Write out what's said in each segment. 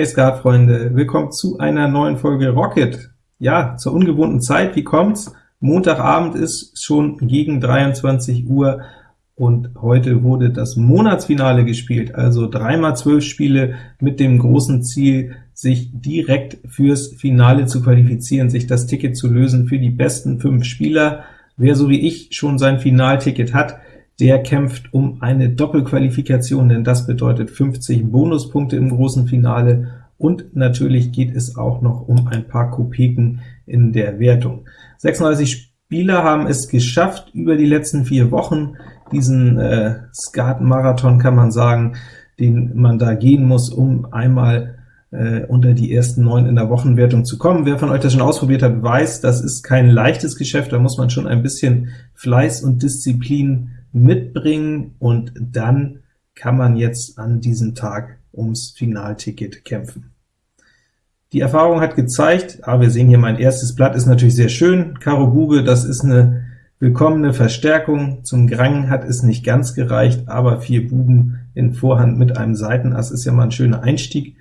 Hey Skatfreunde, willkommen zu einer neuen Folge Rocket. Ja, zur ungewohnten Zeit, wie kommt's? Montagabend ist schon gegen 23 Uhr, und heute wurde das Monatsfinale gespielt, also 3x12 Spiele mit dem großen Ziel, sich direkt fürs Finale zu qualifizieren, sich das Ticket zu lösen für die besten fünf Spieler. Wer so wie ich schon sein Finalticket hat, der kämpft um eine Doppelqualifikation, denn das bedeutet 50 Bonuspunkte im großen Finale, und natürlich geht es auch noch um ein paar Kopeken in der Wertung. 36 Spieler haben es geschafft, über die letzten vier Wochen diesen äh, Skat-Marathon, kann man sagen, den man da gehen muss, um einmal äh, unter die ersten neun in der Wochenwertung zu kommen. Wer von euch das schon ausprobiert hat, weiß, das ist kein leichtes Geschäft, da muss man schon ein bisschen Fleiß und Disziplin mitbringen, und dann kann man jetzt an diesem Tag ums Finalticket kämpfen. Die Erfahrung hat gezeigt, ah, wir sehen hier mein erstes Blatt, ist natürlich sehr schön, Karo Bube, das ist eine willkommene Verstärkung. Zum Grang hat es nicht ganz gereicht, aber vier Buben in Vorhand mit einem Seitenass ist ja mal ein schöner Einstieg.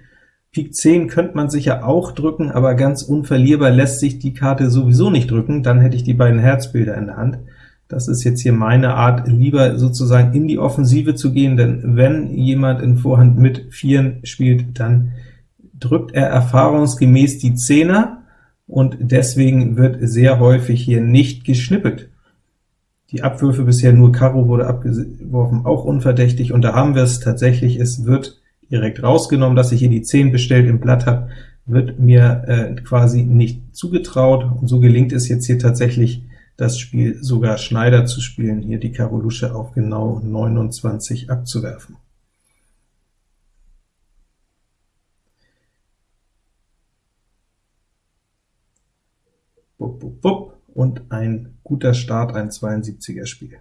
Pik 10 könnte man sicher auch drücken, aber ganz unverlierbar lässt sich die Karte sowieso nicht drücken, dann hätte ich die beiden Herzbilder in der Hand. Das ist jetzt hier meine Art, lieber sozusagen in die Offensive zu gehen, denn wenn jemand in Vorhand mit Vieren spielt, dann drückt er erfahrungsgemäß die Zehner, und deswegen wird sehr häufig hier nicht geschnippelt. Die Abwürfe bisher nur Karo wurde abgeworfen, auch unverdächtig, und da haben wir es tatsächlich, es wird direkt rausgenommen, dass ich hier die 10 bestellt im Blatt habe, wird mir äh, quasi nicht zugetraut, und so gelingt es jetzt hier tatsächlich, das Spiel sogar Schneider zu spielen, hier die Karo Lusche auf genau 29 abzuwerfen. Bup, bup, bup und ein guter Start, ein 72er Spiel.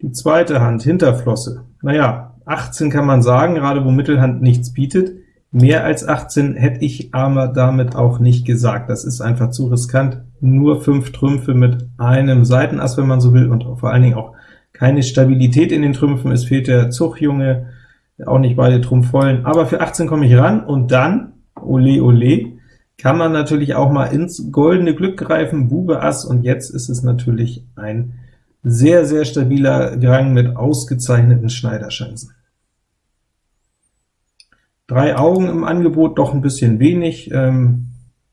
Die zweite Hand, Hinterflosse. Naja, 18 kann man sagen, gerade wo Mittelhand nichts bietet. Mehr als 18 hätte ich aber damit auch nicht gesagt. Das ist einfach zu riskant. Nur 5 Trümpfe mit einem Seitenass, wenn man so will, und vor allen Dingen auch keine Stabilität in den Trümpfen. Es fehlt der Zuchtjunge, auch nicht beide Trumpfvollen. Aber für 18 komme ich ran, und dann, ole ole, kann man natürlich auch mal ins goldene Glück greifen, Bube Ass, und jetzt ist es natürlich ein sehr, sehr stabiler Gang mit ausgezeichneten Schneiderschanzen. Drei Augen im Angebot, doch ein bisschen wenig, ähm,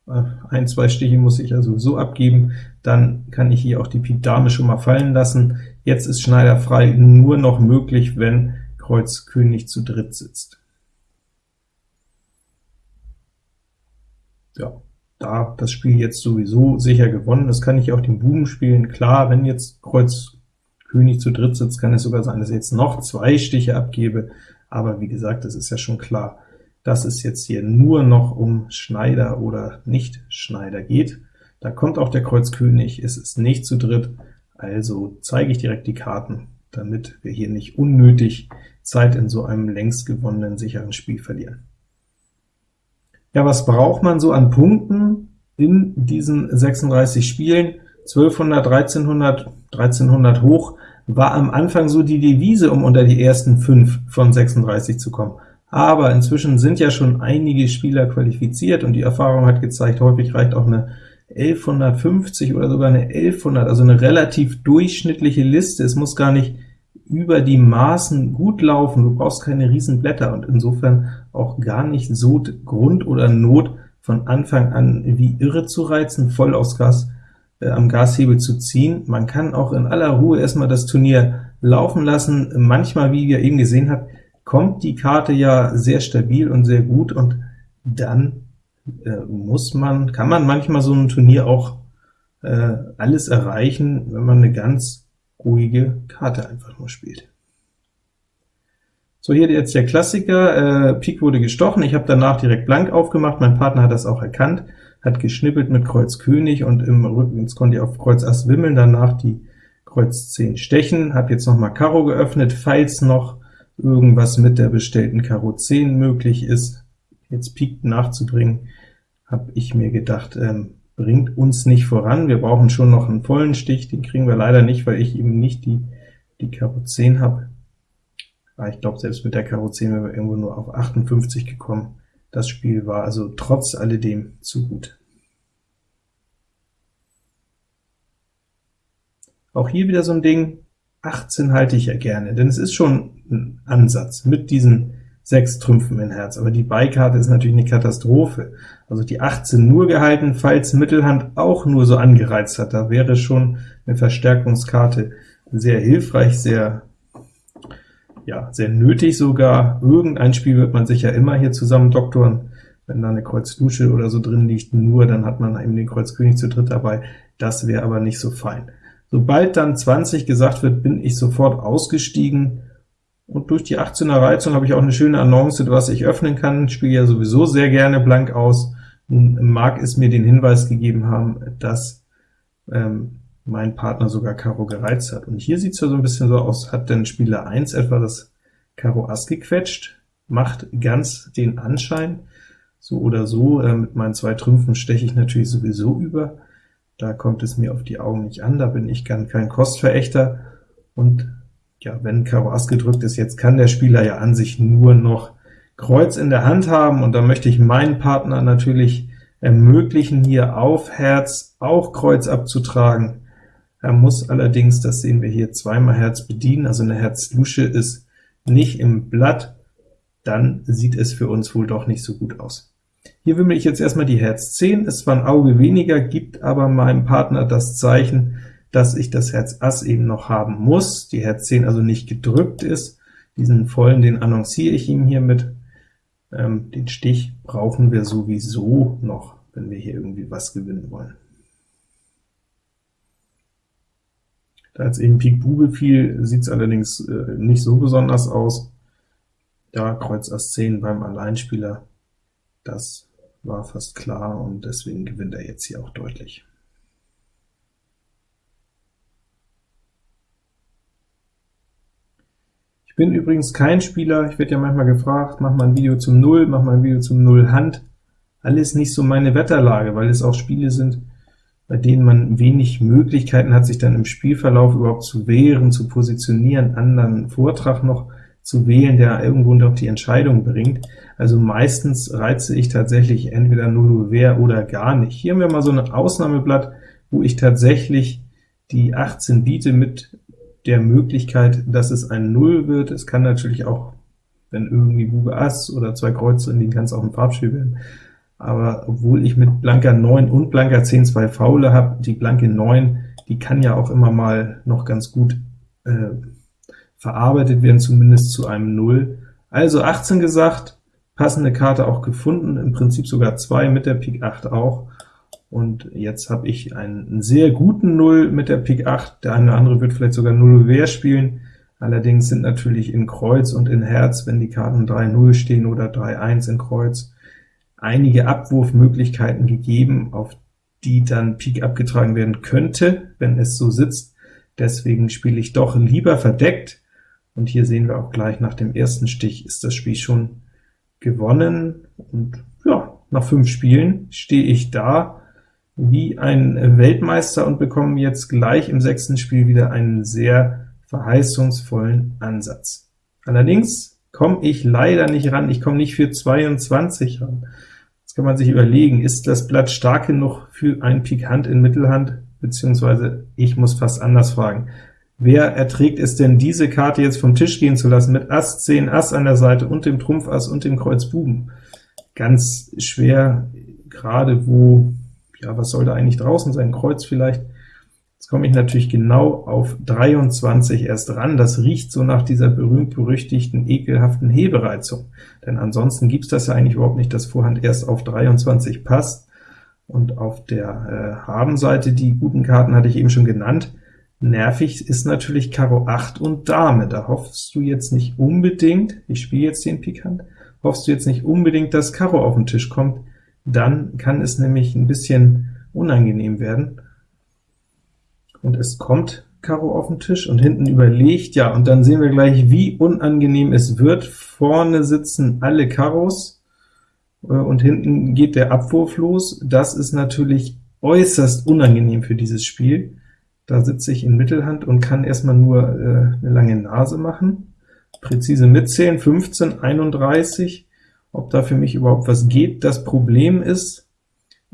ein, zwei Stiche muss ich also so abgeben, dann kann ich hier auch die Pik Dame schon mal fallen lassen. Jetzt ist Schneider frei nur noch möglich, wenn Kreuz König zu dritt sitzt. ja, da das Spiel jetzt sowieso sicher gewonnen ist, kann ich auch den Buben spielen. Klar, wenn jetzt Kreuz König zu dritt sitzt, kann es sogar sein, dass ich jetzt noch zwei Stiche abgebe, aber wie gesagt, es ist ja schon klar, dass es jetzt hier nur noch um Schneider oder nicht Schneider geht. Da kommt auch der Kreuz König, es ist nicht zu dritt, also zeige ich direkt die Karten, damit wir hier nicht unnötig Zeit in so einem längst gewonnenen sicheren Spiel verlieren. Ja, was braucht man so an Punkten in diesen 36 Spielen? 1200, 1300, 1300 hoch war am Anfang so die Devise, um unter die ersten 5 von 36 zu kommen. Aber inzwischen sind ja schon einige Spieler qualifiziert, und die Erfahrung hat gezeigt, häufig reicht auch eine 1150 oder sogar eine 1100, also eine relativ durchschnittliche Liste. Es muss gar nicht über die Maßen gut laufen, du brauchst keine riesen Blätter und insofern auch gar nicht so Grund oder Not, von Anfang an wie irre zu reizen, voll aufs Gas am Gashebel zu ziehen. Man kann auch in aller Ruhe erstmal das Turnier laufen lassen. Manchmal, wie ihr eben gesehen habt, kommt die Karte ja sehr stabil und sehr gut, und dann äh, muss man, kann man manchmal so ein Turnier auch äh, alles erreichen, wenn man eine ganz ruhige Karte einfach nur spielt. So, hier jetzt der Klassiker, äh, Pik wurde gestochen, ich habe danach direkt blank aufgemacht, mein Partner hat das auch erkannt, hat geschnippelt mit Kreuz König, und im Rücken, jetzt konnte ich auf Kreuz Ass wimmeln, danach die Kreuz 10 stechen, habe jetzt noch mal Karo geöffnet, falls noch irgendwas mit der bestellten Karo 10 möglich ist, jetzt Pik nachzubringen, habe ich mir gedacht, ähm, bringt uns nicht voran. Wir brauchen schon noch einen vollen Stich, den kriegen wir leider nicht, weil ich eben nicht die, die Karo 10 habe. Aber ich glaube, selbst mit der Karo 10 wären wir irgendwo nur auf 58 gekommen. Das Spiel war also trotz alledem zu gut. Auch hier wieder so ein Ding, 18 halte ich ja gerne, denn es ist schon ein Ansatz mit diesen sechs Trümpfen in Herz, aber die Beikarte ist natürlich eine Katastrophe. Also die 18 nur gehalten, falls Mittelhand auch nur so angereizt hat, da wäre schon eine Verstärkungskarte sehr hilfreich, sehr ja, sehr nötig sogar. Irgendein Spiel wird man sich ja immer hier zusammen doktoren. Wenn da eine Kreuz Lusche oder so drin liegt, nur, dann hat man eben den Kreuz König zu dritt dabei. Das wäre aber nicht so fein. Sobald dann 20 gesagt wird, bin ich sofort ausgestiegen, und durch die 18er Reizung habe ich auch eine schöne Annonce, was ich öffnen kann. Ich spiele ja sowieso sehr gerne blank aus. Nun mag es mir den Hinweis gegeben haben, dass ähm, mein Partner sogar Karo gereizt hat. Und hier sieht es ja so ein bisschen so aus, hat denn Spieler 1 etwa das Karo Ass gequetscht, macht ganz den Anschein, so oder so, äh, mit meinen zwei Trümpfen steche ich natürlich sowieso über, da kommt es mir auf die Augen nicht an, da bin ich kein, kein Kostverächter, und ja, wenn Karo Ass gedrückt ist, jetzt kann der Spieler ja an sich nur noch Kreuz in der Hand haben, und da möchte ich meinen Partner natürlich ermöglichen, hier auf Herz auch Kreuz abzutragen. Er muss allerdings, das sehen wir hier, zweimal Herz bedienen, also eine Herz-Lusche ist nicht im Blatt, dann sieht es für uns wohl doch nicht so gut aus. Hier wimmel ich jetzt erstmal die Herz 10, ist zwar ein Auge weniger, gibt aber meinem Partner das Zeichen, dass ich das Herz Ass eben noch haben muss, die Herz 10 also nicht gedrückt ist. Diesen vollen, den annonciere ich ihm hiermit. Ähm, den Stich brauchen wir sowieso noch, wenn wir hier irgendwie was gewinnen wollen. Da jetzt eben Pik Bube fiel, sieht es allerdings äh, nicht so besonders aus. Ja, Kreuz Ass 10 beim Alleinspieler, das war fast klar, und deswegen gewinnt er jetzt hier auch deutlich. Ich bin übrigens kein Spieler, ich werde ja manchmal gefragt, mach mal ein Video zum Null, mach mal ein Video zum Null Hand. Alles nicht so meine Wetterlage, weil es auch Spiele sind, bei denen man wenig Möglichkeiten hat, sich dann im Spielverlauf überhaupt zu wehren, zu positionieren, anderen Vortrag noch zu wählen, der irgendwo noch die Entscheidung bringt. Also meistens reize ich tatsächlich entweder null Wehr oder gar nicht. Hier haben wir mal so ein Ausnahmeblatt, wo ich tatsächlich die 18 biete mit der Möglichkeit, dass es ein Null wird. Es kann natürlich auch, wenn irgendwie Bube Ass oder zwei Kreuze liegen, kann es auch ein Farbspiel werden aber obwohl ich mit blanker 9 und blanker 10 zwei Faule habe, die blanke 9, die kann ja auch immer mal noch ganz gut äh, verarbeitet werden, zumindest zu einem 0. Also 18 gesagt, passende Karte auch gefunden, im Prinzip sogar zwei mit der Pik 8 auch, und jetzt habe ich einen sehr guten 0 mit der Pik 8, der eine oder andere wird vielleicht sogar 0 Wehr spielen, allerdings sind natürlich in Kreuz und in Herz, wenn die Karten 3-0 stehen oder 3-1 in Kreuz, einige Abwurfmöglichkeiten gegeben, auf die dann Pik abgetragen werden könnte, wenn es so sitzt. Deswegen spiele ich doch lieber verdeckt, und hier sehen wir auch gleich, nach dem ersten Stich ist das Spiel schon gewonnen, und ja, nach fünf Spielen stehe ich da wie ein Weltmeister und bekomme jetzt gleich im sechsten Spiel wieder einen sehr verheißungsvollen Ansatz. Allerdings komme ich leider nicht ran, ich komme nicht für 22 ran. Jetzt kann man sich überlegen, ist das Blatt stark genug für ein Pik Hand in Mittelhand, beziehungsweise ich muss fast anders fragen. Wer erträgt es denn, diese Karte jetzt vom Tisch gehen zu lassen, mit Ass 10, Ass an der Seite und dem Trumpf Ass und dem Kreuz Buben? Ganz schwer, gerade wo, ja, was soll da eigentlich draußen sein? Kreuz vielleicht? Jetzt komme ich natürlich genau auf 23 erst ran. Das riecht so nach dieser berühmt-berüchtigten, ekelhaften Hebereizung. Denn ansonsten gibt es das ja eigentlich überhaupt nicht, dass Vorhand erst auf 23 passt. Und auf der äh, Habenseite, die guten Karten hatte ich eben schon genannt, nervig ist natürlich Karo 8 und Dame. Da hoffst du jetzt nicht unbedingt, ich spiele jetzt den Pikant, hoffst du jetzt nicht unbedingt, dass Karo auf den Tisch kommt, dann kann es nämlich ein bisschen unangenehm werden und es kommt Karo auf den Tisch und hinten überlegt, ja, und dann sehen wir gleich, wie unangenehm es wird. Vorne sitzen alle Karos, äh, und hinten geht der Abwurf los. Das ist natürlich äußerst unangenehm für dieses Spiel. Da sitze ich in Mittelhand und kann erstmal nur äh, eine lange Nase machen. präzise mitzählen, 15, 31, ob da für mich überhaupt was geht. Das Problem ist,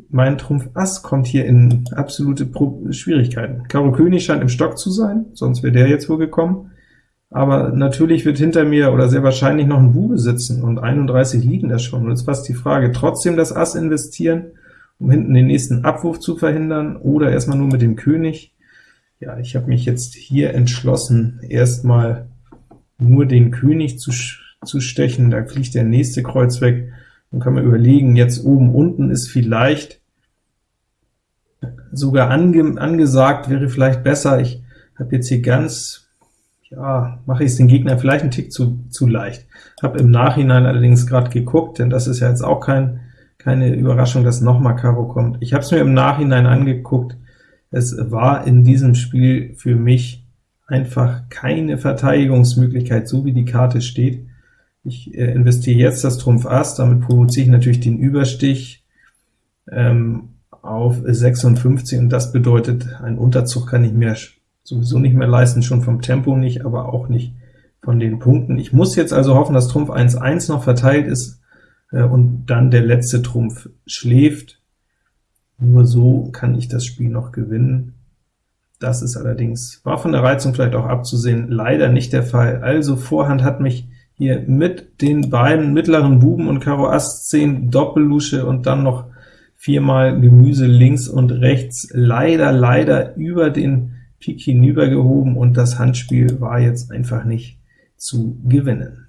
mein Trumpf Ass kommt hier in absolute Pro Schwierigkeiten. Karo König scheint im Stock zu sein, sonst wäre der jetzt wohl gekommen. Aber natürlich wird hinter mir oder sehr wahrscheinlich noch ein Bube sitzen, und 31 liegen da schon. Und jetzt fast die Frage, trotzdem das Ass investieren, um hinten den nächsten Abwurf zu verhindern, oder erstmal nur mit dem König. Ja, ich habe mich jetzt hier entschlossen, erstmal nur den König zu, zu stechen, da fliegt der nächste Kreuz weg, dann kann man überlegen, jetzt oben unten ist vielleicht sogar ange, angesagt, wäre vielleicht besser, ich habe jetzt hier ganz, ja, mache ich es den Gegner vielleicht einen Tick zu, zu leicht. Habe im Nachhinein allerdings gerade geguckt, denn das ist ja jetzt auch kein, keine Überraschung, dass nochmal Karo kommt. Ich habe es mir im Nachhinein angeguckt, es war in diesem Spiel für mich einfach keine Verteidigungsmöglichkeit, so wie die Karte steht. Ich äh, investiere jetzt das Trumpf Ass, damit provoziere ich natürlich den Überstich ähm, auf 56, und das bedeutet, ein Unterzug kann ich mir sowieso nicht mehr leisten, schon vom Tempo nicht, aber auch nicht von den Punkten. Ich muss jetzt also hoffen, dass Trumpf 1-1 noch verteilt ist, äh, und dann der letzte Trumpf schläft. Nur so kann ich das Spiel noch gewinnen. Das ist allerdings, war von der Reizung vielleicht auch abzusehen, leider nicht der Fall. Also Vorhand hat mich hier mit den beiden mittleren Buben und Karo Ass 10 Doppellusche und dann noch viermal Gemüse links und rechts leider, leider über den Pik hinübergehoben, und das Handspiel war jetzt einfach nicht zu gewinnen.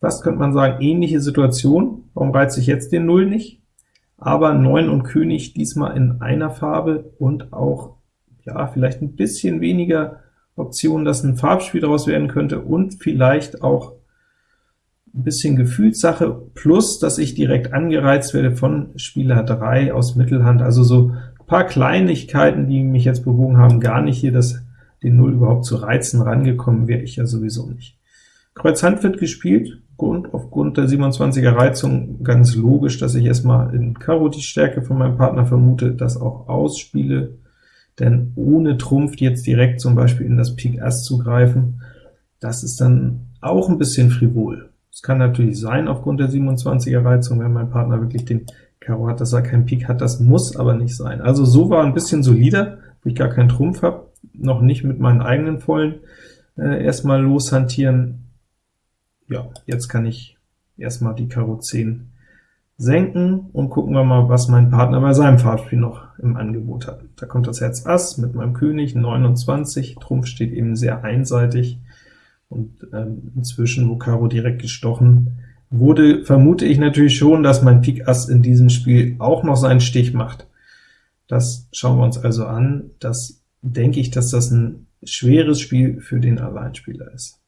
Fast könnte man sagen, ähnliche Situation. Warum reize ich jetzt den Null nicht? Aber 9 und König diesmal in einer Farbe und auch, ja, vielleicht ein bisschen weniger Optionen, dass ein Farbspiel daraus werden könnte und vielleicht auch ein bisschen Gefühlssache, plus, dass ich direkt angereizt werde von Spieler 3 aus Mittelhand, also so ein paar Kleinigkeiten, die mich jetzt bewogen haben, gar nicht hier das, den Null überhaupt zu reizen, rangekommen wäre ich ja sowieso nicht. Kreuz Hand wird gespielt, und aufgrund der 27er Reizung ganz logisch, dass ich erstmal in Karo die Stärke von meinem Partner vermute, das auch ausspiele, denn ohne Trumpf jetzt direkt zum Beispiel in das Pik Ass zu greifen, das ist dann auch ein bisschen frivol. Es kann natürlich sein, aufgrund der 27er Reizung, wenn mein Partner wirklich den Karo hat, dass er keinen Pik hat, das muss aber nicht sein. Also so war ein bisschen solider, wo ich gar keinen Trumpf habe, noch nicht mit meinen eigenen vollen äh, erstmal loshantieren, ja, jetzt kann ich erstmal die Karo 10 senken und gucken wir mal, was mein Partner bei seinem Farbspiel noch im Angebot hat. Da kommt das Herz Ass mit meinem König, 29, Trumpf steht eben sehr einseitig, und ähm, inzwischen, wo Karo direkt gestochen wurde, vermute ich natürlich schon, dass mein Pik Ass in diesem Spiel auch noch seinen Stich macht. Das schauen wir uns also an. Das denke ich, dass das ein schweres Spiel für den Alleinspieler ist.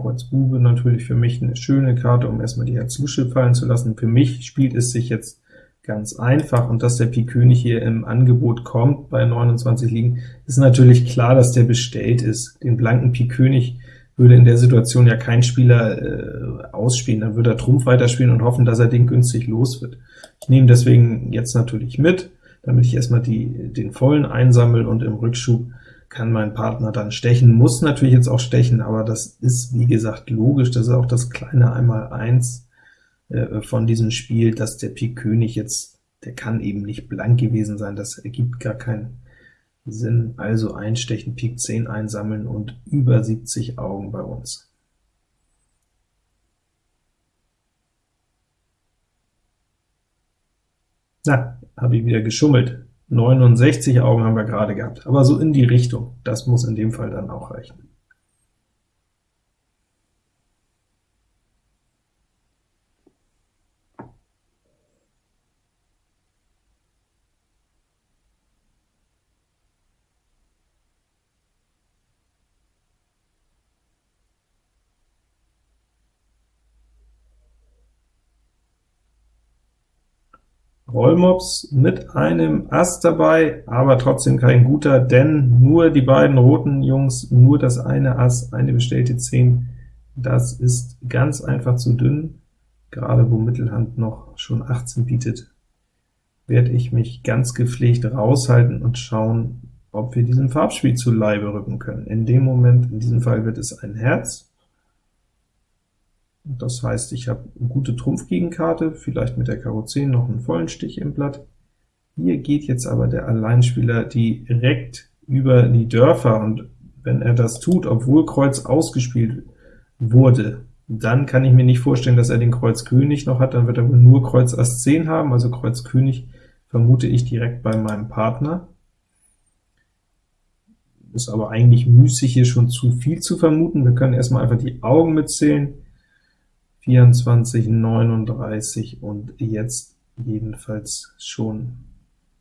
Kreuz Bube natürlich für mich eine schöne Karte, um erstmal die Herz-Lusche fallen zu lassen. Für mich spielt es sich jetzt ganz einfach, und dass der Pik König hier im Angebot kommt bei 29 liegen, ist natürlich klar, dass der bestellt ist. Den blanken Pik König würde in der Situation ja kein Spieler äh, ausspielen, dann würde er Trumpf weiterspielen und hoffen, dass er den günstig los wird. Ich nehme deswegen jetzt natürlich mit, damit ich erstmal die, den vollen einsammle und im Rückschub kann mein Partner dann stechen, muss natürlich jetzt auch stechen, aber das ist, wie gesagt, logisch, das ist auch das kleine Einmaleins äh, von diesem Spiel, dass der Pik König jetzt, der kann eben nicht blank gewesen sein, das ergibt gar keinen Sinn, also einstechen, Pik 10 einsammeln und über 70 Augen bei uns. Na, habe ich wieder geschummelt. 69 Augen haben wir gerade gehabt, aber so in die Richtung, das muss in dem Fall dann auch reichen. Rollmops mit einem Ass dabei, aber trotzdem kein guter, denn nur die beiden roten Jungs, nur das eine Ass, eine bestellte 10, das ist ganz einfach zu dünn, gerade wo Mittelhand noch schon 18 bietet, werde ich mich ganz gepflegt raushalten und schauen, ob wir diesem Farbspiel zu Leibe rücken können. In dem Moment, in diesem Fall wird es ein Herz, das heißt, ich habe eine gute Trumpfgegenkarte, vielleicht mit der Karo 10 noch einen vollen Stich im Blatt. Hier geht jetzt aber der Alleinspieler direkt über die Dörfer, und wenn er das tut, obwohl Kreuz ausgespielt wurde, dann kann ich mir nicht vorstellen, dass er den Kreuz König noch hat, dann wird er wohl nur Kreuz Ass 10 haben, also Kreuz König vermute ich direkt bei meinem Partner. Ist aber eigentlich müßig, hier schon zu viel zu vermuten. Wir können erstmal einfach die Augen mitzählen. 24, 39 und jetzt jedenfalls schon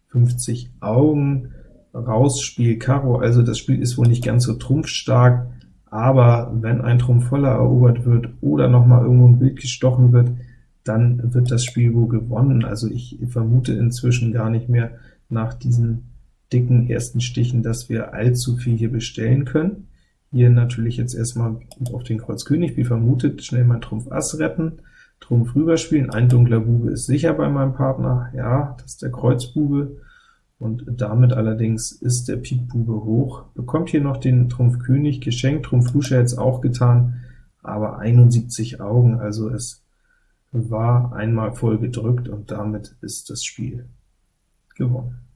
50 Augen. Raus Spiel Karo, also das Spiel ist wohl nicht ganz so trumpfstark, aber wenn ein Trumpf voller erobert wird oder noch mal irgendwo ein Bild gestochen wird, dann wird das Spiel wohl gewonnen. Also ich vermute inzwischen gar nicht mehr nach diesen dicken ersten Stichen, dass wir allzu viel hier bestellen können. Hier natürlich jetzt erstmal auf den Kreuz König, wie vermutet, schnell mein Trumpf Ass retten, Trumpf rüberspielen, ein dunkler Bube ist sicher bei meinem Partner, ja, das ist der Kreuzbube, und damit allerdings ist der Pik Bube hoch, bekommt hier noch den Trumpf König geschenkt, Trumpf Lusche jetzt auch getan, aber 71 Augen, also es war einmal voll gedrückt, und damit ist das Spiel gewonnen.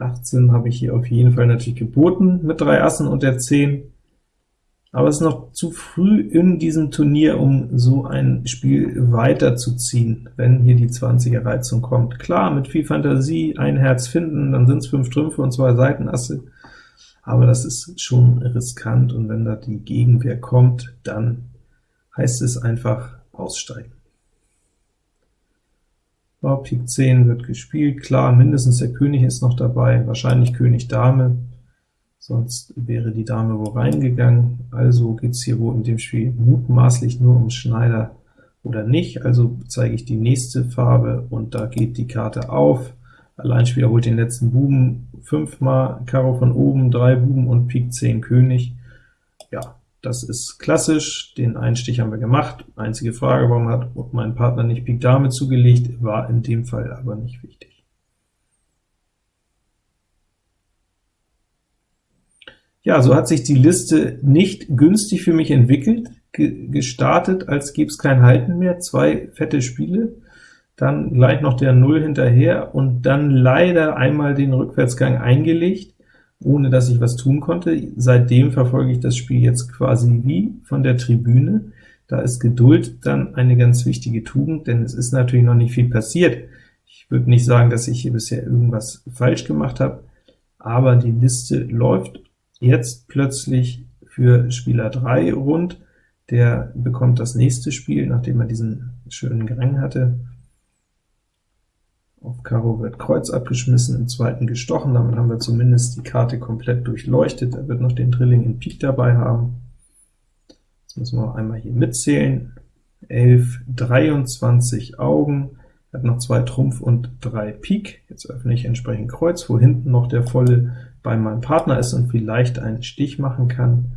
18 habe ich hier auf jeden Fall natürlich geboten mit drei Assen und der 10, aber es ist noch zu früh in diesem Turnier, um so ein Spiel weiterzuziehen, wenn hier die 20er Reizung kommt. Klar, mit viel Fantasie ein Herz finden, dann sind es fünf Trümpfe und zwei Seitenasse, aber das ist schon riskant, und wenn da die Gegenwehr kommt, dann heißt es einfach aussteigen. Ja, Pik 10 wird gespielt, klar, mindestens der König ist noch dabei, wahrscheinlich König Dame, sonst wäre die Dame wo reingegangen, also geht es hier wohl in dem Spiel mutmaßlich nur um Schneider oder nicht, also zeige ich die nächste Farbe, und da geht die Karte auf, Alleinspieler holt den letzten Buben, fünfmal. Karo von oben, drei Buben und Pik 10 König, ja, das ist klassisch, den Einstich haben wir gemacht. Einzige Frage, warum hat mein Partner nicht Pik Dame zugelegt, war in dem Fall aber nicht wichtig. Ja, so hat sich die Liste nicht günstig für mich entwickelt, gestartet, als gäbe es kein Halten mehr, zwei fette Spiele, dann gleich noch der Null hinterher und dann leider einmal den Rückwärtsgang eingelegt ohne dass ich was tun konnte. Seitdem verfolge ich das Spiel jetzt quasi wie von der Tribüne. Da ist Geduld dann eine ganz wichtige Tugend, denn es ist natürlich noch nicht viel passiert. Ich würde nicht sagen, dass ich hier bisher irgendwas falsch gemacht habe, aber die Liste läuft jetzt plötzlich für Spieler 3 rund. Der bekommt das nächste Spiel, nachdem er diesen schönen Grang hatte. Auf Karo wird Kreuz abgeschmissen, im zweiten gestochen, damit haben wir zumindest die Karte komplett durchleuchtet. Er wird noch den Drilling in Pik dabei haben. Jetzt müssen wir einmal hier mitzählen. 11, 23 Augen, er hat noch zwei Trumpf und drei Pik. Jetzt öffne ich entsprechend Kreuz, wo hinten noch der volle bei meinem Partner ist und vielleicht einen Stich machen kann.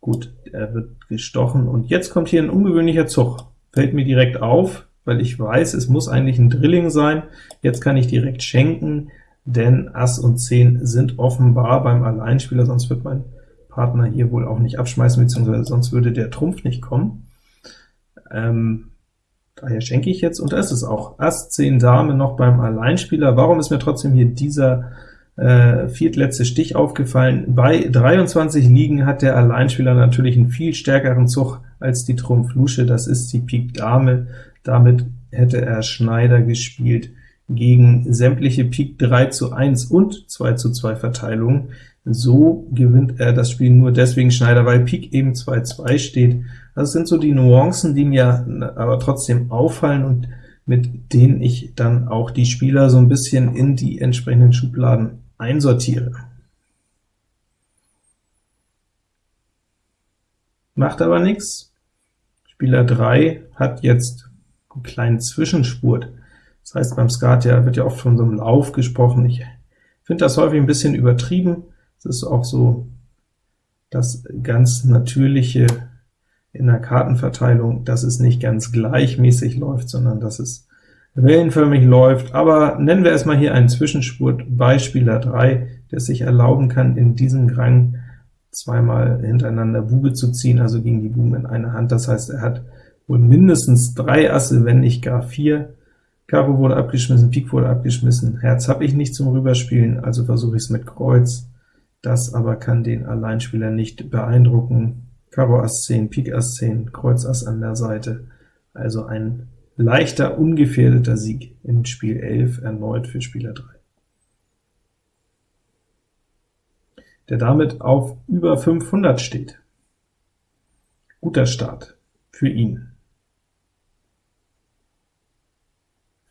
Gut, er wird gestochen, und jetzt kommt hier ein ungewöhnlicher Zug. Fällt mir direkt auf, weil ich weiß, es muss eigentlich ein Drilling sein. Jetzt kann ich direkt schenken, denn Ass und 10 sind offenbar beim Alleinspieler, sonst wird mein Partner hier wohl auch nicht abschmeißen, beziehungsweise sonst würde der Trumpf nicht kommen. Ähm, daher schenke ich jetzt, und da ist es auch, Ass 10 Dame noch beim Alleinspieler. Warum ist mir trotzdem hier dieser äh, viertletzte Stich aufgefallen? Bei 23 Liegen hat der Alleinspieler natürlich einen viel stärkeren Zug als die Trumpf Lusche, das ist die Pik Dame, damit hätte er Schneider gespielt gegen sämtliche Pik 3 zu 1 und 2 zu 2 Verteilungen. So gewinnt er das Spiel nur deswegen Schneider, weil Pik eben 2-2 steht. Das sind so die Nuancen, die mir aber trotzdem auffallen und mit denen ich dann auch die Spieler so ein bisschen in die entsprechenden Schubladen einsortiere. Macht aber nichts. Spieler 3 hat jetzt kleinen Zwischenspurt. Das heißt, beim Skat ja, wird ja oft von so einem Lauf gesprochen. Ich finde das häufig ein bisschen übertrieben. Es ist auch so das ganz natürliche in der Kartenverteilung, dass es nicht ganz gleichmäßig läuft, sondern dass es wellenförmig läuft, aber nennen wir erstmal hier einen Zwischenspurt bei Spieler 3, der sich erlauben kann, in diesem Rang zweimal hintereinander Bube zu ziehen, also gegen die Buben in einer Hand. Das heißt, er hat wohl mindestens drei Asse, wenn nicht gar vier. Karo wurde abgeschmissen, Pik wurde abgeschmissen, Herz habe ich nicht zum Rüberspielen, also versuche ich es mit Kreuz. Das aber kann den Alleinspieler nicht beeindrucken. Karo Ass 10, Pik Ass 10, Kreuz Ass an der Seite, also ein leichter, ungefährdeter Sieg in Spiel 11 erneut für Spieler 3. der damit auf über 500 steht. Guter Start für ihn.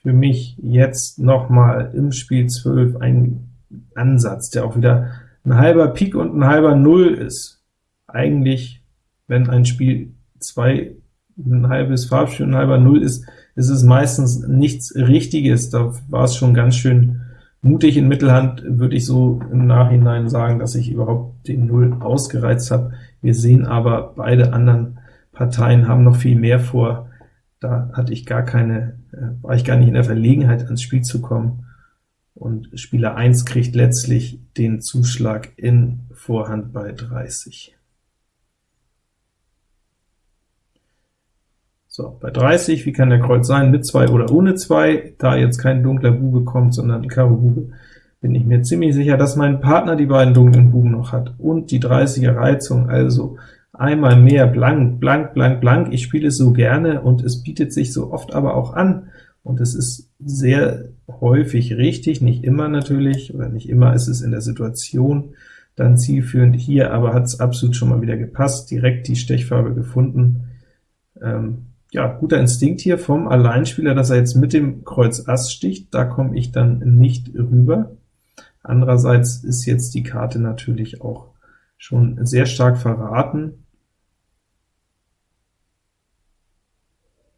Für mich jetzt nochmal im Spiel 12 ein Ansatz, der auch wieder ein halber Pik und ein halber Null ist. Eigentlich, wenn ein Spiel 2 ein halbes Farbspiel und ein halber Null ist, ist es meistens nichts Richtiges. Da war es schon ganz schön mutig in Mittelhand, würde ich so im Nachhinein sagen, dass ich überhaupt den Null ausgereizt habe. Wir sehen aber, beide anderen Parteien haben noch viel mehr vor. Da hatte ich gar keine, äh, war ich gar nicht in der Verlegenheit, ans Spiel zu kommen. Und Spieler 1 kriegt letztlich den Zuschlag in Vorhand bei 30. So, bei 30, wie kann der Kreuz sein, mit 2 oder ohne 2? Da jetzt kein dunkler Bube kommt, sondern Karo Bube, bin ich mir ziemlich sicher, dass mein Partner die beiden dunklen Buben noch hat, und die 30er Reizung, also einmal mehr blank, blank, blank, blank. Ich spiele es so gerne, und es bietet sich so oft aber auch an, und es ist sehr häufig richtig, nicht immer natürlich, oder nicht immer ist es in der Situation dann zielführend. Hier aber hat es absolut schon mal wieder gepasst, direkt die Stechfarbe gefunden. Ähm, ja, guter Instinkt hier vom Alleinspieler, dass er jetzt mit dem Kreuz Ass sticht, da komme ich dann nicht rüber. Andererseits ist jetzt die Karte natürlich auch schon sehr stark verraten.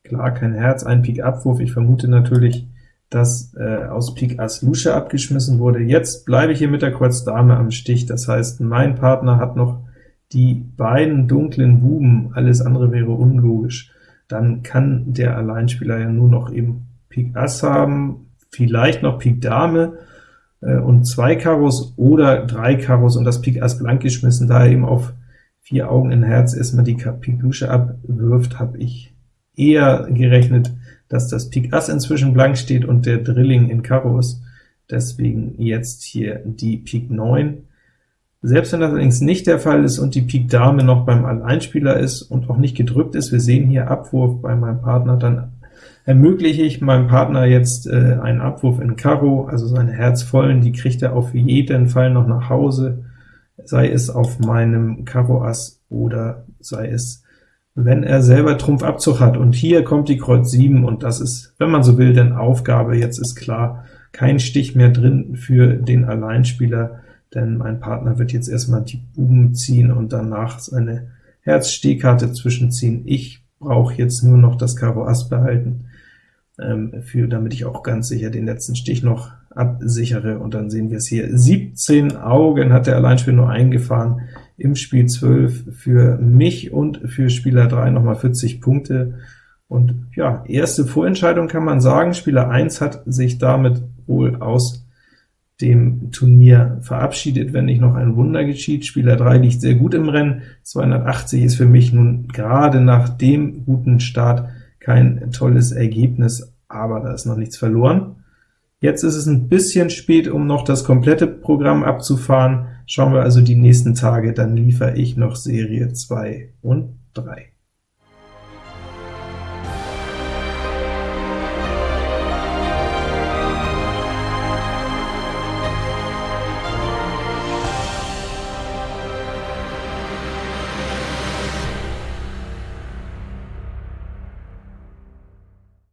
Klar, kein Herz, ein Pik Abwurf, ich vermute natürlich, dass äh, aus Pik Ass Lusche abgeschmissen wurde. Jetzt bleibe ich hier mit der Kreuz Dame am Stich, das heißt, mein Partner hat noch die beiden dunklen Buben, alles andere wäre unlogisch. Dann kann der Alleinspieler ja nur noch eben Pik Ass haben, vielleicht noch Pik Dame äh, und zwei Karos oder drei Karos und das Pik Ass blank geschmissen, da er eben auf vier Augen in Herz erstmal die Pik Lusche abwirft, habe ich eher gerechnet, dass das Pik Ass inzwischen blank steht und der Drilling in Karo ist. Deswegen jetzt hier die Pik 9. Selbst wenn das allerdings nicht der Fall ist und die Pik Dame noch beim Alleinspieler ist und auch nicht gedrückt ist, wir sehen hier Abwurf bei meinem Partner, dann ermögliche ich meinem Partner jetzt äh, einen Abwurf in Karo, also seine Herzvollen, die kriegt er auf jeden Fall noch nach Hause, sei es auf meinem Karo Ass oder sei es, wenn er selber Trumpfabzug hat. Und hier kommt die Kreuz 7, und das ist, wenn man so will, denn Aufgabe. Jetzt ist klar, kein Stich mehr drin für den Alleinspieler, denn mein Partner wird jetzt erstmal die Buben ziehen und danach seine Herz-Stehkarte zwischenziehen. Ich brauche jetzt nur noch das Karo Ass behalten, für, damit ich auch ganz sicher den letzten Stich noch absichere, und dann sehen wir es hier. 17 Augen hat der Alleinspieler nur eingefahren, im Spiel 12 für mich und für Spieler 3 nochmal 40 Punkte. Und ja, erste Vorentscheidung kann man sagen, Spieler 1 hat sich damit wohl aus dem Turnier verabschiedet, wenn nicht noch ein Wunder geschieht. Spieler 3 liegt sehr gut im Rennen, 280 ist für mich nun gerade nach dem guten Start kein tolles Ergebnis, aber da ist noch nichts verloren. Jetzt ist es ein bisschen spät, um noch das komplette Programm abzufahren. Schauen wir also die nächsten Tage, dann liefere ich noch Serie 2 und 3.